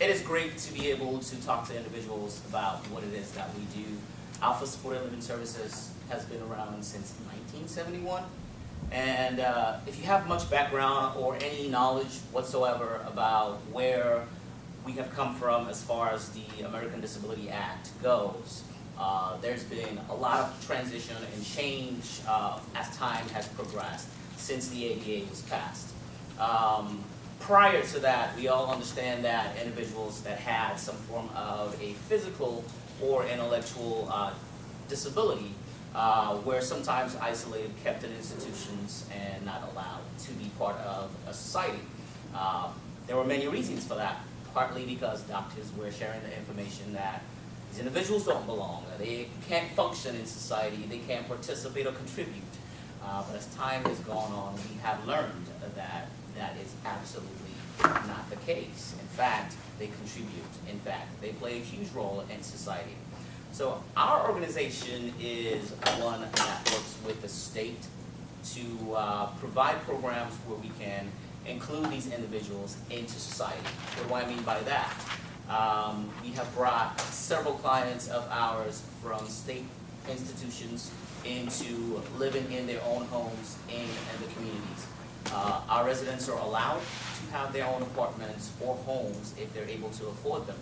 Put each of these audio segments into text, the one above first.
it is great to be able to talk to individuals about what it is that we do. Alpha Supported Living Services has been around since 1971. And uh, if you have much background or any knowledge whatsoever about where we have come from as far as the American Disability Act goes, uh, there's been a lot of transition and change uh, as time has progressed since the ADA was passed. Um, prior to that, we all understand that individuals that had some form of a physical or intellectual uh, disability uh, were sometimes isolated, kept in institutions, and not allowed to be part of a society. Uh, there were many reasons for that, partly because doctors were sharing the information that these individuals don't belong, they can't function in society, they can't participate or contribute. Uh, but as time has gone on, we have learned that that is absolutely not the case. In fact, they contribute. In fact, they play a huge role in society. So our organization is one that works with the state to uh, provide programs where we can include these individuals into society. What do I mean by that? Um, we have brought several clients of ours from state institutions into living in their own homes in, in the communities. Uh, our residents are allowed to have their own apartments or homes if they're able to afford them.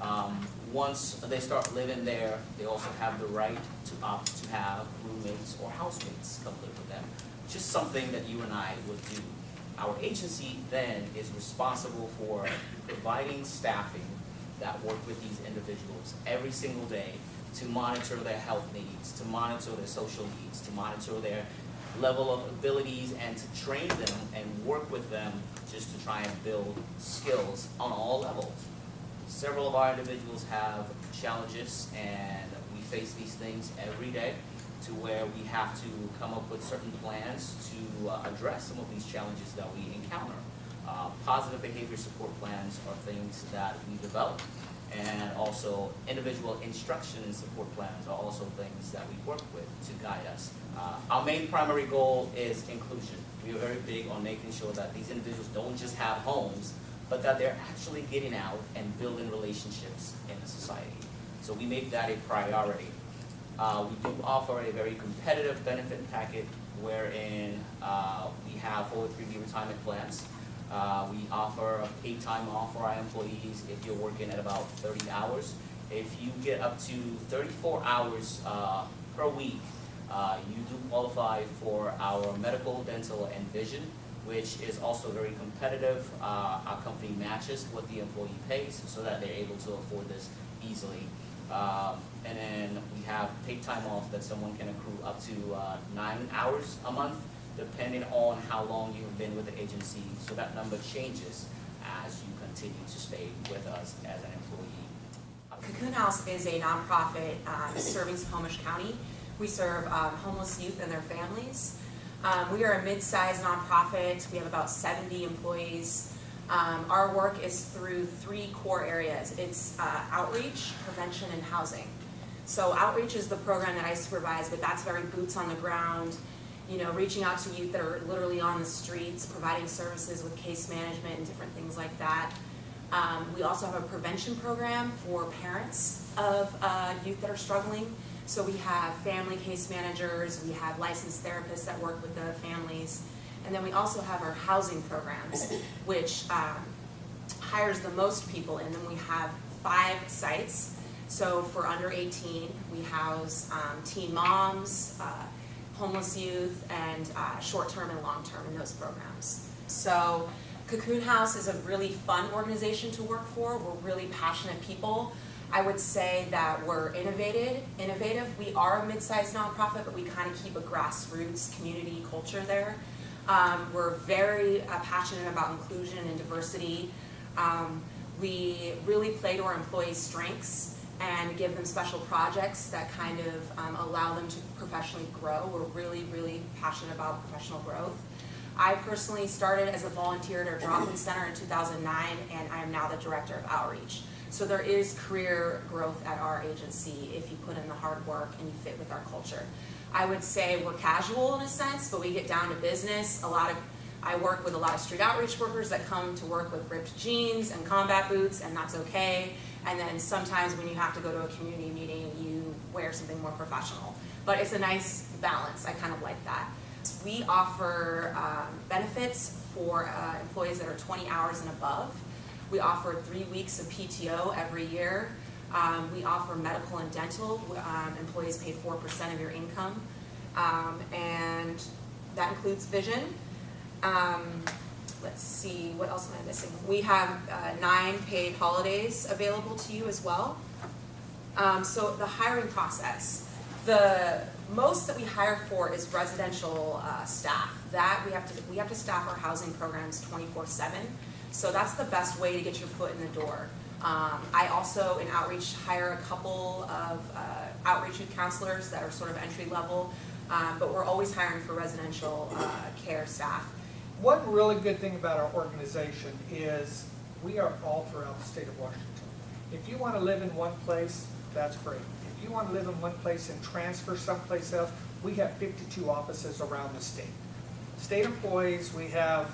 Um, once they start living there, they also have the right to opt to have roommates or housemates come live with them. Just something that you and I would do. Our agency then is responsible for providing staffing that work with these individuals every single day to monitor their health needs, to monitor their social needs, to monitor their level of abilities and to train them and work with them just to try and build skills on all levels. Several of our individuals have challenges and we face these things every day to where we have to come up with certain plans to uh, address some of these challenges that we encounter. Uh, positive behavior support plans are things that we develop and also individual instruction and support plans are also things that we work with to guide us. Uh, our main primary goal is inclusion. We are very big on making sure that these individuals don't just have homes, but that they're actually getting out and building relationships in the society. So we make that a priority. Uh, we do offer a very competitive benefit packet wherein uh, we have 403B retirement plans. Uh, we offer a paid time off for our employees if you're working at about 30 hours. If you get up to 34 hours uh, per week, uh, you do qualify for our medical, dental, and vision, which is also very competitive. Uh, our company matches what the employee pays so that they're able to afford this easily. Um, and then we have paid time off that someone can accrue up to uh, nine hours a month depending on how long you've been with the agency. So that number changes as you continue to stay with us as an employee. Cocoon House is a nonprofit um, serving Snohomish County. We serve um, homeless youth and their families. Um, we are a mid-sized nonprofit. We have about 70 employees. Um, our work is through three core areas. It's uh, outreach, prevention, and housing. So outreach is the program that I supervise, but that's very boots on the ground, you know, reaching out to youth that are literally on the streets, providing services with case management and different things like that. Um, we also have a prevention program for parents of uh, youth that are struggling. So we have family case managers, we have licensed therapists that work with the families, and then we also have our housing programs, which um, hires the most people, and then we have five sites. So for under 18, we house um, teen moms, uh, homeless youth, and uh, short-term and long-term in those programs. So Cocoon House is a really fun organization to work for. We're really passionate people. I would say that we're innovative. Innovative. We are a mid-sized nonprofit, but we kind of keep a grassroots community culture there. Um, we're very uh, passionate about inclusion and diversity. Um, we really play to our employees' strengths and give them special projects that kind of um, allow them to professionally grow. We're really, really passionate about professional growth. I personally started as a volunteer at our drop-in center in 2009, and I am now the director of outreach. So there is career growth at our agency if you put in the hard work and you fit with our culture. I would say we're casual in a sense, but we get down to business. A lot of I work with a lot of street outreach workers that come to work with ripped jeans and combat boots, and that's okay. And then sometimes when you have to go to a community meeting, you wear something more professional. But it's a nice balance, I kind of like that. We offer um, benefits for uh, employees that are 20 hours and above. We offer three weeks of PTO every year. Um, We offer medical and dental. Um, Employees pay 4% of your income. Um, And that includes vision. What else am I missing? We have uh, nine paid holidays available to you as well. Um, so the hiring process, the most that we hire for is residential, uh, staff. That, we have to, we have to staff our housing programs twenty-four seven. So that's the best way to get your foot in the door. Um, I also, in outreach, hire a couple of, uh, outreach youth counselors that are sort of entry level. Um, but we're always hiring for residential, uh, care staff. One really good thing about our organization is we are all throughout the state of Washington. If you want to live in one place, that's great. If you want to live in one place and transfer someplace else, we have fifty-two offices around the state. State employees, we have,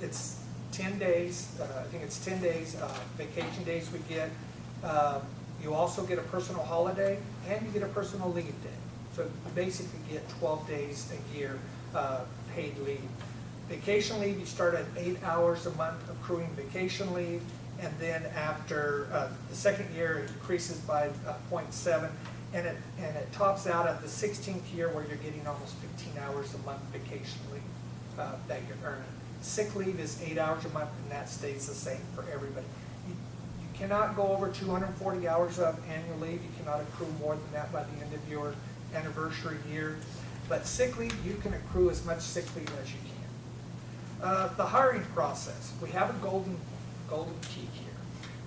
it's ten days, uh, I think it's ten days, uh, vacation days we get. Um, You also get a personal holiday and you get a personal leave day. So you basically get twelve days a year, uh, paid leave. Vacation leave, you start at eight hours a month accruing vacation leave, and then after, uh, the second year, it increases by, uh, 0.7, and it, and it tops out at the sixteenth year where you're getting almost fifteen hours a month vacation leave, uh, that you're earning. Sick leave is eight hours a month, and that stays the same for everybody. You you cannot go over two hundred and forty hours of annual leave, you cannot accrue more than that by the end of your anniversary year. But sick leave, you can accrue as much sick leave as you can. Uh, the hiring process, we have a golden, golden key here.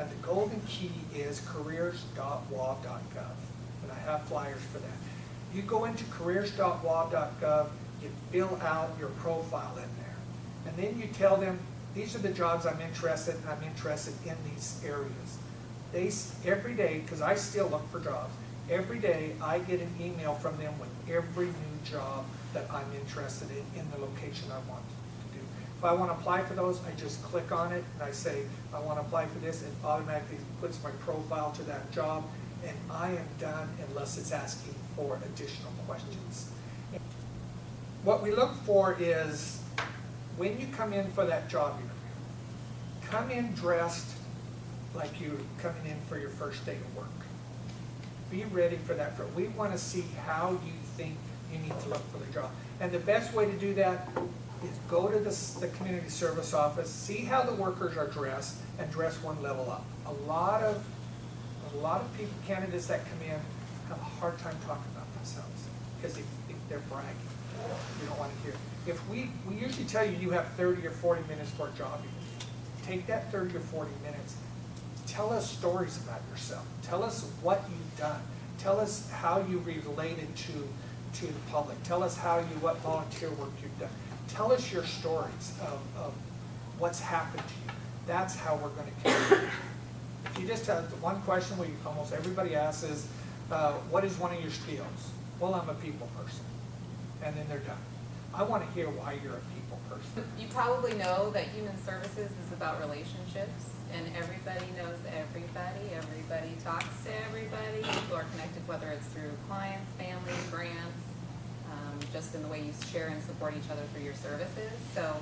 And the golden key is careers.wa.gov, and I have flyers for that. You go into careers.wa.gov, you fill out your profile in there. And then you tell them, these are the jobs I'm interested in, I'm interested in these areas. They, every day, because I still look for jobs, every day I get an email from them with every new job that I'm interested in, in the location I want. If I want to apply for those, I just click on it and I say, I want to apply for this, it automatically puts my profile to that job, and I am done unless it's asking for additional questions. What we look for is, when you come in for that job interview, come in dressed like you're coming in for your first day of work. Be ready for that. We want to see how you think you need to look for the job. And the best way to do that is go to the, the community service office, see how the workers are dressed, and dress one level up. A lot of, a lot of people, candidates that come in have a hard time talking about themselves, because if, if they're bragging, you don't want to hear. If we, we usually tell you you have thirty or forty minutes for a job interview. Take that thirty or forty minutes, tell us stories about yourself. Tell us what you've done. Tell us how you related to, to the public. Tell us how you, what volunteer work you've done. Tell us your stories of, of what's happened to you. That's how we're gonna carry you. If you just have the one question we, almost everybody asks is, uh, what is one of your skills? Well, I'm a people person. And then they're done. I wanna hear why you're a people person. You probably know that human services is about relationships, and everybody knows everybody, everybody talks to everybody, people are connected, whether it's through clients, family, grants, just in the way you share and support each other through your services. So,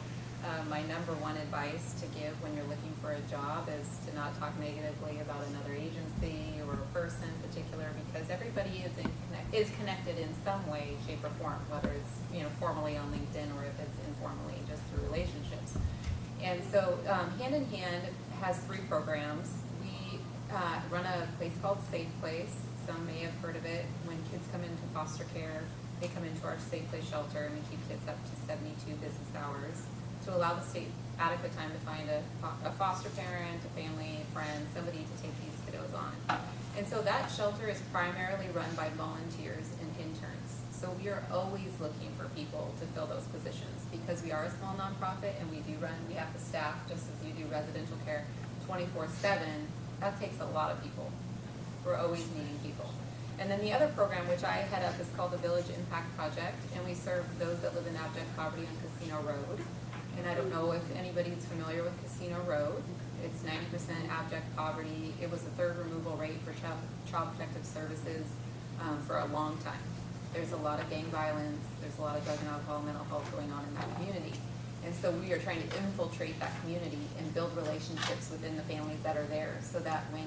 um, my number one advice to give when you're looking for a job is to not talk negatively about another agency or a person in particular, because everybody is connect, is connected in some way, shape, or form, whether it's, you know, formally on LinkedIn or if it's informally, just through relationships. And so, um, Hand in Hand has three programs. We, uh, run a place called Safe Place. Some may have heard of it. When kids come into foster care, they come into our Safe Place shelter and we keep kids up to seventy-two business hours to allow the state adequate time to find a, a foster parent, a family, a friend, somebody to take these kiddos on. And so that shelter is primarily run by volunteers and interns. So we are always looking for people to fill those positions because we are a small nonprofit and we do run, we have the staff, just as you do residential care, twenty-four seven. That takes a lot of people. We're always needing people. And then the other program, which I head up, is called the Village Impact Project, and we serve those that live in abject poverty on Casino Road. And I don't know if anybody's familiar with Casino Road. It's ninety percent abject poverty. It was the third removal rate for child, child protective services, um, for a long time. There's a lot of gang violence, there's a lot of drug and alcohol, mental health going on in that community. And so we are trying to infiltrate that community and build relationships within the families that are there, so that when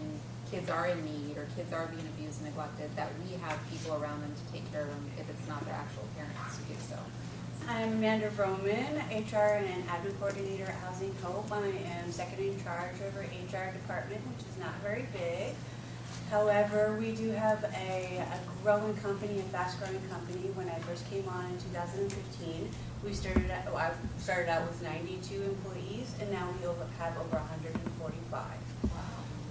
kids are in need or kids are being abused and neglected, that we have people around them to take care of them if it's not their actual parents to do so. I'm Amanda Roman, HR and admin coordinator at Housing Hope. I am second in charge over HR department, which is not very big. However, we do have a, a growing company, a fast-growing company. When I first came on in 2015, we started, out- I started out with 92 employees, and now we over, have over 145.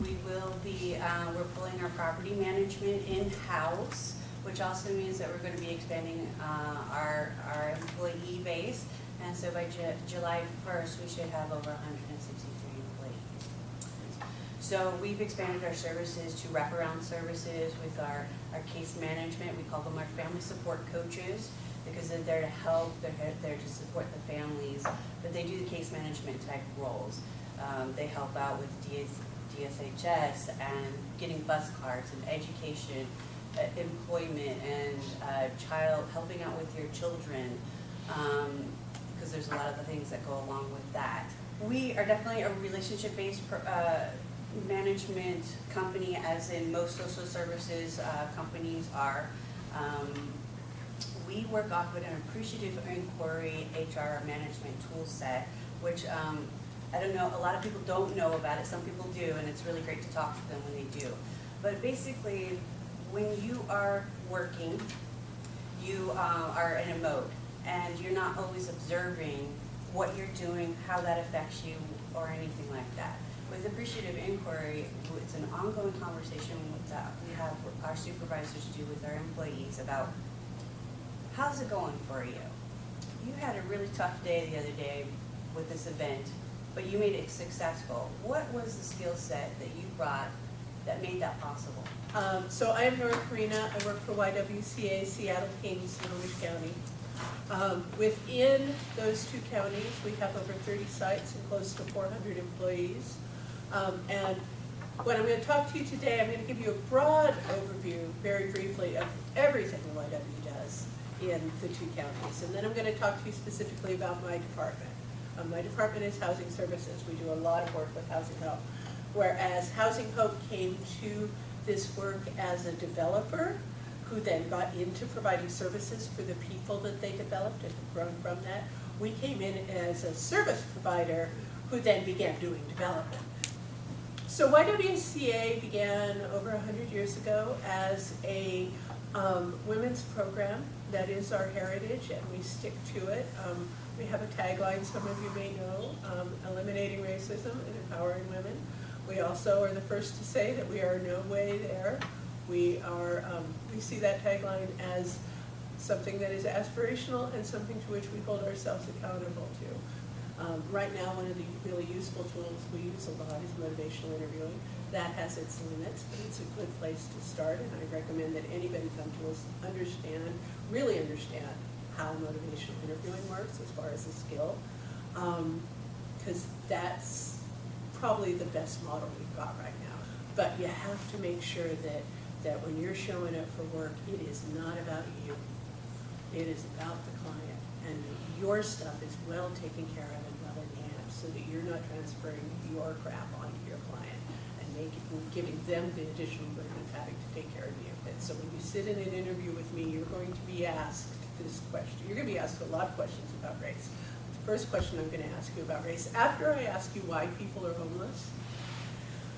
We will be, uh, we're pulling our property management in-house, which also means that we're gonna be expanding, uh, our, our employee base. And so by Ju- July first, we should have over hundred and sixty-three employees. So we've expanded our services to wraparound services with our, our case management, we call them our family support coaches, because they're there to help, they're there to support the families, but they do the case management type roles. Um, they help out with DS, DSHS and getting bus cards and education, uh, employment and, uh, child, helping out with your children. Um, because there's a lot of the things that go along with that. We are definitely a relationship-based, uh, management company, as in most social services, uh, companies are. Um, we work off of an appreciative inquiry HR management tool set, which, um, I don't know, a lot of people don't know about it, some people do, and it's really great to talk to them when they do. But basically, when you are working, you uh, are in a mode, and you're not always observing what you're doing, how that affects you, or anything like that. With appreciative inquiry, it's an ongoing conversation that we have, our supervisors do with our employees about how's it going for you? You had a really tough day the other day with this event, but you made it successful. What was the skill set that you brought that made that possible? Um, so I am Nora Karina, I work for YWCA Seattle King Snohomish County. Um, within those two counties, we have over thirty sites and close to four hundred employees. Um, and what I'm gonna talk to you today, I'm gonna give you a broad overview, very briefly, of everything YW does in the two counties. And then I'm gonna talk to you specifically about my department. Um, my department is Housing Services, we do a lot of work with Housing Hope. Whereas Housing Hope came to this work as a developer, who then got into providing services for the people that they developed and have grown from that. We came in as a service provider, who then began doing development. So YWCA began over hundred years ago as a um, women's program. That is our heritage, and we stick to it. Um, we have a tagline, some of you may know, um, eliminating racism and empowering women. We also are the first to say that we are no way there. We are, um, we see that tagline as something that is aspirational and something to which we hold ourselves accountable to. Um, right now, one of the really useful tools we use a lot is motivational interviewing. That has its limits, but it's a good place to start, and I recommend that anybody come to us, understand, really understand how motivational interviewing works as far as a skill. Um, cause that's probably the best model we've got right now. But you have to make sure that, that when you're showing up for work, it is not about you. It is about the client, and your stuff is well taken care of and well in hand, so that you're not transferring your crap onto your client and making, giving them the additional burden of having to take care of you. And so when you sit in an interview with me, you're going to be asked this question, you're gonna be asked a lot of questions about race. The first question I'm gonna ask you about race, after I ask you why people are homeless,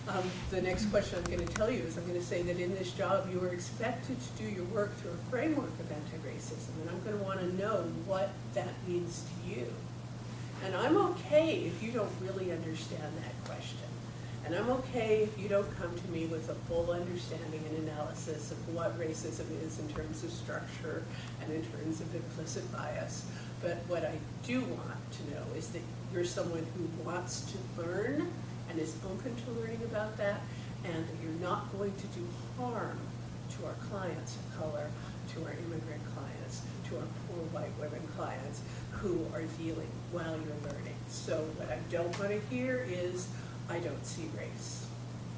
um, the next question I'm gonna tell you is I'm gonna say that in this job, you are expected to do your work through a framework of anti-racism, and I'm gonna wanna know what that means to you. And I'm okay if you don't really understand that question. And I'm okay if you don't come to me with a full understanding and analysis of what racism is in terms of structure and in terms of implicit bias. But what I do want to know is that you're someone who wants to learn and is open to learning about that, and that you're not going to do harm to our clients of color to our immigrant clients, to our poor white women clients who are dealing while you're learning. So what I don't want to hear is, I don't see race.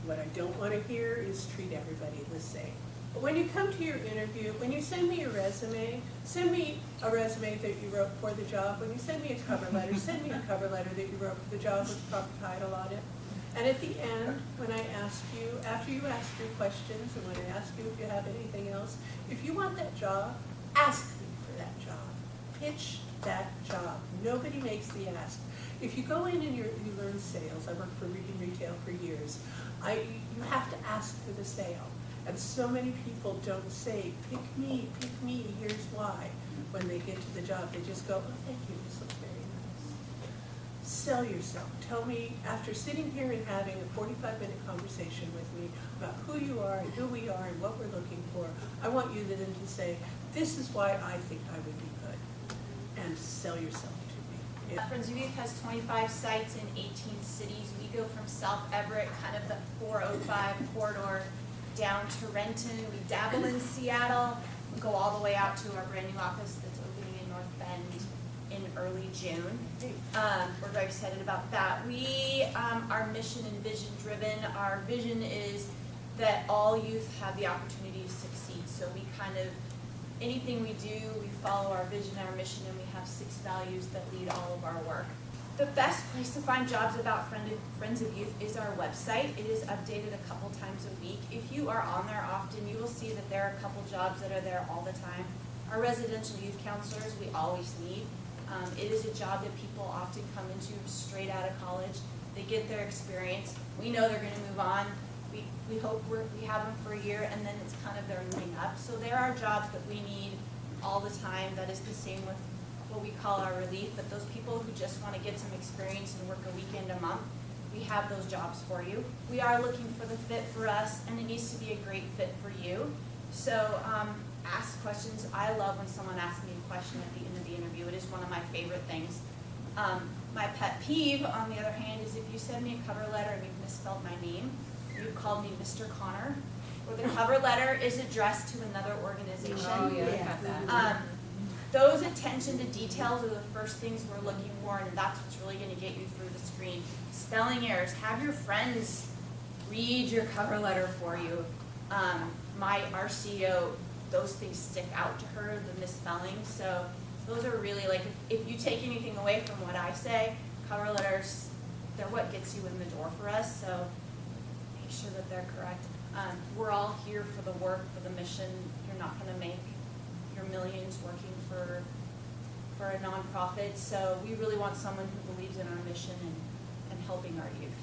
What I don't want to hear is treat everybody the same. But when you come to your interview, when you send me your resume, send me a resume that you wrote for the job. When you send me a cover letter, send me a cover letter that you wrote for the job with proper title on it. And at the end, when I ask you, after you ask your questions, and when I ask you if you have anything else, if you want that job, ask me for that job. Pitch that job. Nobody makes the ask. If you go in and you learn sales, I worked for Reading Retail for years, I, you have to ask for the sale. And so many people don't say, pick me, pick me, here's why. When they get to the job, they just go, oh, thank you, this looks very nice. Sell yourself. Tell me, after sitting here and having a forty-five minute conversation with me about who you are and who we are and what we're looking for, I want you then to say, this is why I think I would be good. And sell yourself to me. If- Friends of Youth has twenty-five sites in eighteen cities. We go from South Everett, kind of the four oh five corridor, down to Renton. We dabble in Seattle. We go all the way out to our brand new office that's opening in North Bend in early June. Um, we're very excited about that. We, um, are mission and vision driven. Our vision is that all youth have the opportunity to succeed. So we kind of anything we do, we follow our vision, our mission, and we have six values that lead all of our work. The best place to find jobs about Friends of Youth is our website. It is updated a couple times a week. If you are on there often, you will see that there are a couple jobs that are there all the time. Our residential youth counselors, we always need. Um, it is a job that people often come into straight out of college. They get their experience. We know they're gonna move on. We, we hope we have them for a year and then it's kind of they're moving up. So there are jobs that we need all the time. That is the same with what we call our relief, but those people who just wanna get some experience and work a weekend a month, we have those jobs for you. We are looking for the fit for us and it needs to be a great fit for you. So, um, ask questions. I love when someone asks me a question at the end of the interview. It is one of my favorite things. Um, my pet peeve, on the other hand, is if you send me a cover letter and you've misspelled my name, you've called me Mr. Connor, or the cover letter is addressed to another organization. Oh, yeah, I got that. Um, those attention to details are the first things we're looking for, and that's what's really gonna get you through the screen. Spelling errors, have your friends read your cover letter for you. Um, my, our CEO, those things stick out to her, the misspelling, so those are really like, if, if you take anything away from what I say, cover letters, they're what gets you in the door for us, so make sure that they're correct. Um, we're all here for the work, for the mission. You're not gonna make your millions working for, for a nonprofit. So we really want someone who believes in our mission and, and helping our youth.